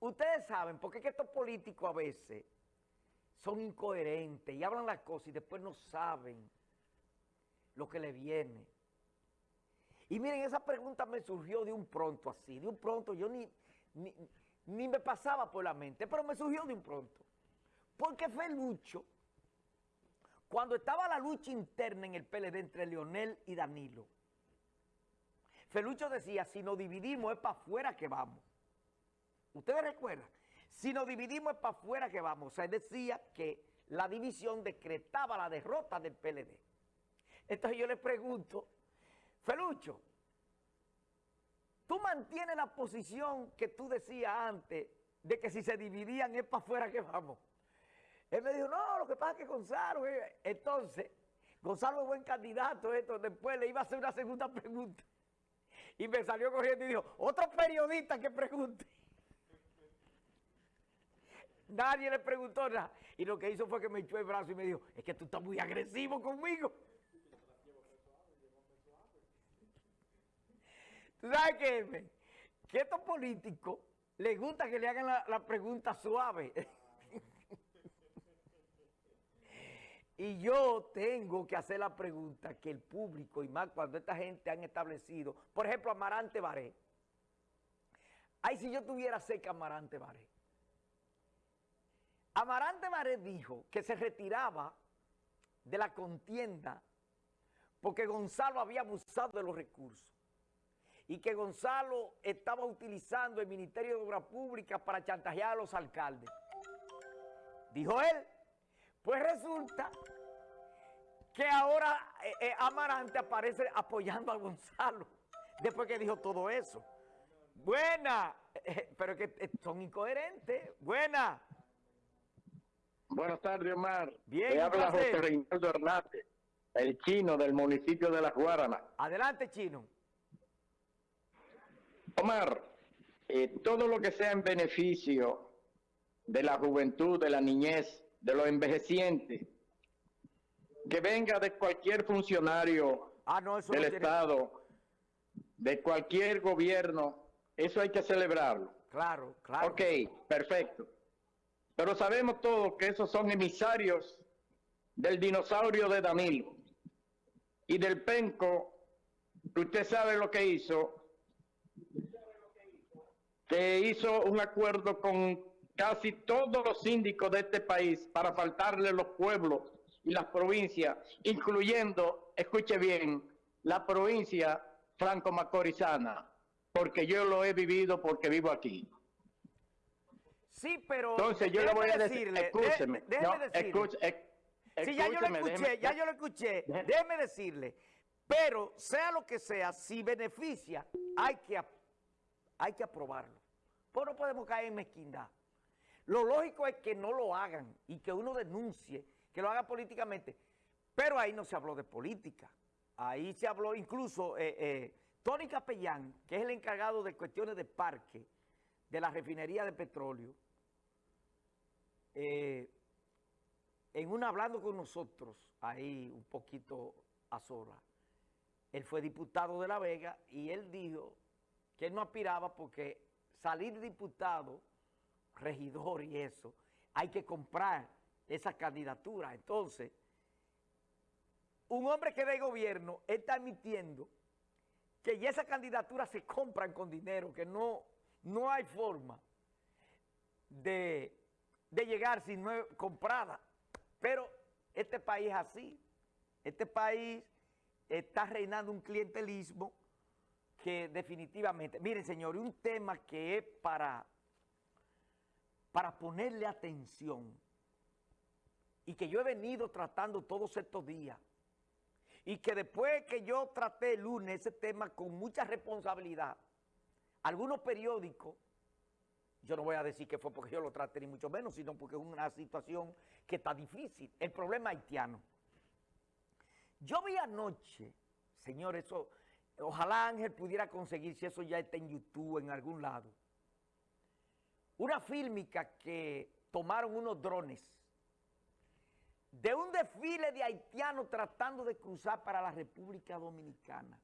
ustedes saben, porque es estos políticos a veces son incoherentes y hablan las cosas y después no saben lo que le viene. Y miren, esa pregunta me surgió de un pronto así, de un pronto yo ni, ni, ni me pasaba por la mente, pero me surgió de un pronto. Porque Felucho, cuando estaba la lucha interna en el PLD entre Leonel y Danilo, Felucho decía, si nos dividimos es para afuera que vamos. ¿Ustedes recuerdan? Si nos dividimos es para afuera que vamos. O sea, él decía que la división decretaba la derrota del PLD. Entonces yo le pregunto, Felucho, ¿tú mantienes la posición que tú decías antes de que si se dividían es para afuera que vamos? Él me dijo, no, lo que pasa es que Gonzalo, eh". entonces, Gonzalo es buen candidato, esto, después le iba a hacer una segunda pregunta. Y me salió corriendo y dijo, otro periodista que pregunte. Nadie le preguntó nada. Y lo que hizo fue que me echó el brazo y me dijo, es que tú estás muy agresivo conmigo. ¿Tú sabes qué? Que estos políticos les gusta que le hagan la, la pregunta suave. Y yo tengo que hacer la pregunta que el público, y más cuando esta gente han establecido, por ejemplo, Amarante Baré. Ay, si yo tuviera cerca Amarante Baré. Amarante Baré dijo que se retiraba de la contienda porque Gonzalo había abusado de los recursos y que Gonzalo estaba utilizando el Ministerio de Obras Públicas para chantajear a los alcaldes. Dijo él. Pues resulta que ahora eh, eh, Amarante aparece apoyando a Gonzalo, después que dijo todo eso. Buena, pero que son incoherentes. Buena. Buenas tardes, Omar. Bien, Me habla José Reinaldo Hernández, el chino del municipio de La Guaranas. Adelante, chino. Omar, todo lo que sea en beneficio de la juventud, de la niñez, de los envejecientes, que venga de cualquier funcionario ah, del Estado, de cualquier gobierno, eso hay que celebrarlo. Claro, claro. Ok, perfecto. Pero sabemos todos que esos son emisarios del dinosaurio de Danilo y del penco, usted sabe lo que hizo, que hizo un acuerdo con casi todos los síndicos de este país para faltarle los pueblos y las provincias, incluyendo, escuche bien, la provincia franco-macorizana, porque yo lo he vivido porque vivo aquí. Sí, pero entonces yo le voy a decirle, escúcheme, déjeme decirle. sí, ya yo lo escuché, ya yo lo escuché, déjeme decirle, pero sea lo que sea, si beneficia, hay que, hay que aprobarlo. Pues no podemos caer en mezquindad. Lo lógico es que no lo hagan y que uno denuncie, que lo haga políticamente. Pero ahí no se habló de política. Ahí se habló incluso, eh, eh, Tony Capellán, que es el encargado de cuestiones de parque de la refinería de petróleo, eh, en una hablando con nosotros, ahí un poquito a sola, él fue diputado de La Vega y él dijo que él no aspiraba porque salir diputado regidor y eso, hay que comprar esa candidatura. Entonces, un hombre que de gobierno está admitiendo que ya esas candidaturas se compran con dinero, que no, no hay forma de, de llegar si no es comprada. Pero este país es así. Este país está reinando un clientelismo que definitivamente... Miren, señor, un tema que es para para ponerle atención y que yo he venido tratando todos estos días y que después que yo traté el lunes ese tema con mucha responsabilidad, algunos periódicos, yo no voy a decir que fue porque yo lo traté ni mucho menos, sino porque es una situación que está difícil, el problema haitiano. Yo vi anoche, señores, eso, ojalá Ángel pudiera conseguir si eso ya está en YouTube, en algún lado, una fílmica que tomaron unos drones de un desfile de haitianos tratando de cruzar para la República Dominicana.